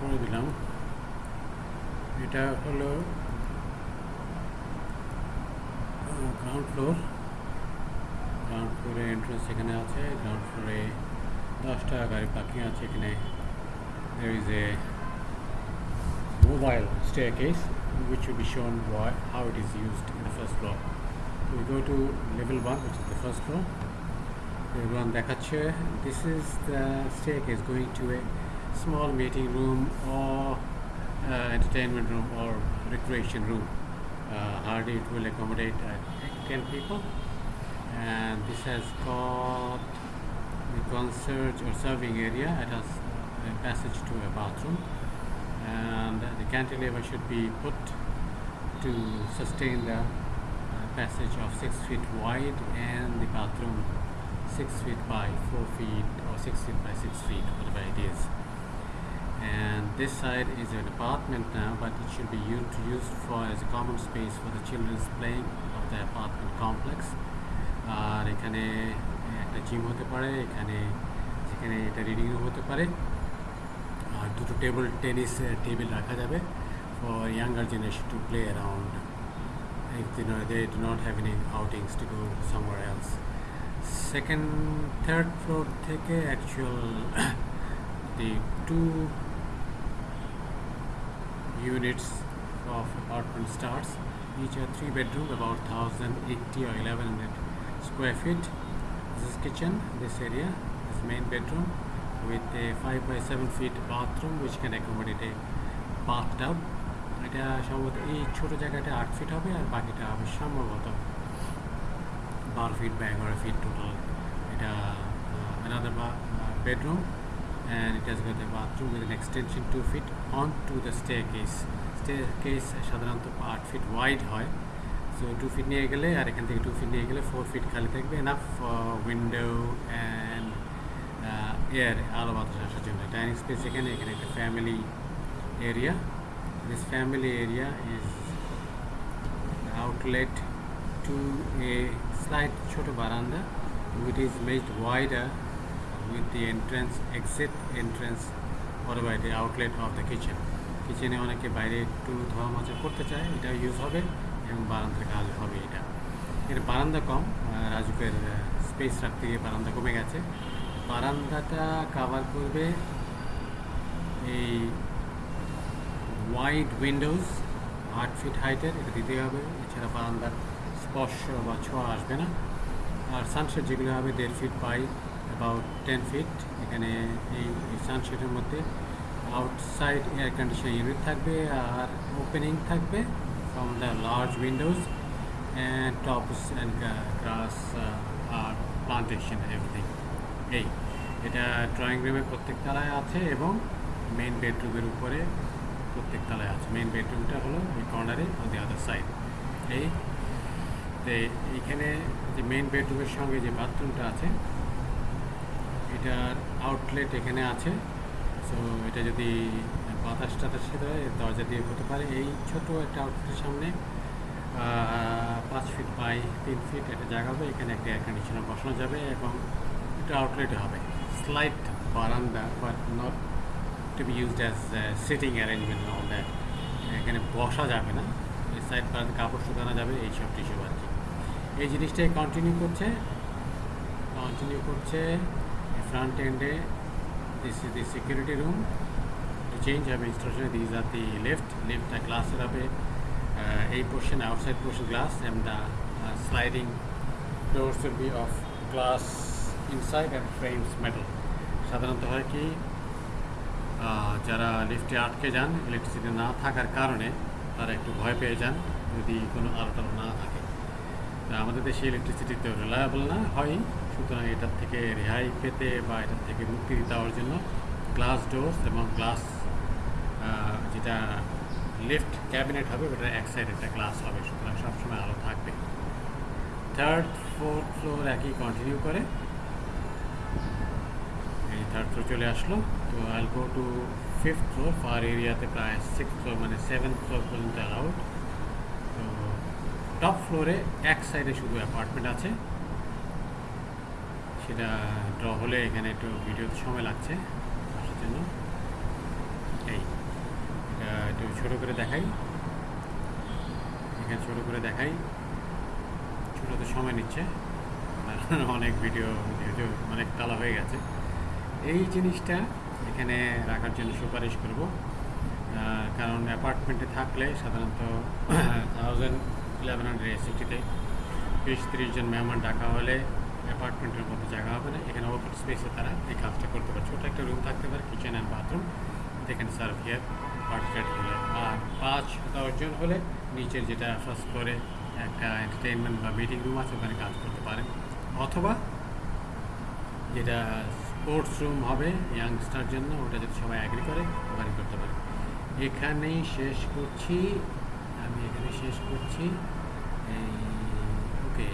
করে দিলাম এটা হলো গ্রাউন্ড ফ্লোর গ্রাউন্ড ফ্লোরে এন্ট্রেন্স এখানে আছে গ্রাউন্ড ফ্লোরে দশটা গাড়ি পার্কিং আছে এখানে mobile staircase which will be shown why, how it is used in the first floor. We go to level 1 which is the first floor. Level 1 দেখাচ্ছে this is the staircase going to a small meeting room or uh, entertainment room or recreation room. Uh, hardly it will accommodate uh, 10 people and this has got the concert or serving area. It has a passage to a bathroom and the cantilever should be put to sustain the uh, passage of 6 feet wide and the bathroom 6 feet by 4 feet or 6 feet by 6 feet whatever it is and this side is an apartment now but it should be used, used for as a common space for the children's playing of the apartment complex আর এখানে একটা gym হতে পারে এখানে যেখানে এটা reading room হতে পারে আর দুটো টেবিল টেনিস টেবিল রাখা যাবে for younger generation to play around if they, know, they do not have any outings to go somewhere else. Second, third floor থেকে actual the two units of apartment starts. Each are three bedroom, about 1080 or 1100 square feet. This is kitchen, this area, this main bedroom with a 5 by 7 feet bathroom which can accommodate a bathtub. এটা সম্ভবত এই ছোট জায়গাটা আট fit হবে আর বাকিটা হবে সম্ভবত বারো ফিট বা এগারো ফিট টোটাল এটা another uh, bedroom and it has got a bathroom with an extension 2 feet onto the staircase staircase সাধারণত আট ফিট ওয়াইড হয় সো টু ফিট নিয়ে গেলে আর এখান থেকে টু ফিট নিয়ে গেলে ফোর ফিট খালি থাকবে এনাফ উইন্ডো অ্যান্ড এয়ার আলো বাতাস আসার জন্য ডাইনিং স্পেস এখানে এখানে একটা family area this family area is outlet to a slight choto veranda which is made wider with the entrance, exit entrance whatever the outlet of the kitchen. কিচেনে অনেকে বাইরে একটু ধোয়া মাজা করতে চায় এটা ইউজ হবে, এবং বারান্দার কাজ হবে এটা। এর বারান্দা কম রাজুকের স্পেস রাখতে গিয়ে বারান্দা কমে গেছে। বারান্দাটা কাভার করবে এই ওয়াইড উইন্ডোজ আট ফিট হাইটের এটা দিতে হবে। এছাড়া বারান্দার স্পর্শ বা ছোঁয়া আসবে না। আর সানশেড যেগুলো হবে, দেড় feet by about ten feet এখানে এই সানশেডের মধ্যে আউটসাইড এয়ার কন্ডিশন ইউনিট থাকবে আর ওপেনিং থাকবে from the large windows and tops and grass R plantation everything এই, এটা ড্রয়িং রুমের প্রত্যেক তলায় আছে এবং মেইন বেডরুমের উপরে প্রত্যেক তলায় আছে। মেইন বেডরুমটা হলো এই কর্নারে অন দি আদার সাইড এই এইখানে যে মেইন বেডরুমের সঙ্গে যে বাথরুমটা আছে এটার আউটলেট এখানে আছে। সো এটা যদি বাতাস টাতাস খেতে হয় দরজা দিয়ে হতে পারে। এই ছোট একটা আউটলেটের সামনে পাঁচ ফিট বাই তিন ফিট একটা জায়গা হবে। এখানে একটা এয়ার কন্ডিশনার বসানো যাবে এবং এটা আউটলেট হবে। স্লাইট বারান্দা but not to be used as sitting arrangement all that এখানে বসা যাবে না। এই সাইড পাড়াতে কাপড় শুকানো যাবে এইসব টিসব আর কি এই জিনিসটাই কন্টিনিউ করছে। কন্টিনিউ করছে। ফ্রন্ট এন্ডে this is the security room to change হবে instruction these are the left লেফটটা গ্লাসের হবে uh, এই portion outside portion glass and the sliding doors will be of glass inside and frames metal. সাধারণত হয় কি যারা লিফটে আটকে যান ইলেকট্রিসিটি না থাকার কারণে তারা একটু ভয় পেয়ে যান যদি কোনো আলো টালো না থাকে। আমাদের দেশে ইলেকট্রিসিটি তো রিলায়েবল না হয় সুতরাং এটার থেকে রেহাই পেতে বা এটার থেকে মুক্তি দেওয়ার জন্য গ্লাস ডোর্স এবং গ্লাস যেটা লিফট ক্যাবিনেট হবে ওটার এক সাইড একটা গ্লাস হবে। সুতরাং সবসময় আলো থাকবে। থার্ড ফোর্থ ফ্লোর একই কন্টিনিউ করে। এই থার্ড ফ্লোর চলে আসলো। তো I'll go to fifth floor far এরিয়াতে প্রায় সিক্স ফ্লোর মানে সেভেন ফ্লোর পর্যন্ত অ্যালাউড তো টপ ফ্লোরে এক সাইডে শুধু অ্যাপার্টমেন্ট আছে। সেটা ড্র হলে এখানে একটু ভিডিওতে সময় লাগছে। আসার জন্য। এই ছোট করে দেখাই। এখানে ছোট করে দেখাই। ছোটোতে সময় নিচ্ছে। অনেক ভিডিও যেহেতু অনেক তালা হয়ে গেছে। এই জিনিসটা এখানে রাখার জন্য সুপারিশ করব। কারণ অ্যাপার্টমেন্টে থাকলে সাধারণত থাউজেন্ড ইলেভেন হান্ড্রেড সিটিতে বিশ তিরিশ জন মেহমান ডাকা হলে অ্যাপার্টমেন্টের মতো জায়গা হবে না, এখানে ওপেন স্পেসে তারা এই কাজটা করতে পারে ছোটো একটা রুম থাকতে পারে কিচেন অ্যান্ড বাথরুম এখানে সার্ভ হিয়ার পার্টি হলে আর পাঁচ দশজন হলে নিচের যেটা ফার্স্ট ফ্লোরে একটা এন্টারটেইনমেন্ট বা মিটিং রুম আছে, ওখানে কাজ করতে পারেন। অথবা যেটা স্পোর্টস রুম হবে ইয়াংস্টার জন্য, ওটা যদি সবাই অ্যাগ্রি করে, ওখানে করতে পারে এখানেই শেষ করছি। আমি এখানে শেষ করছি। এই ওকে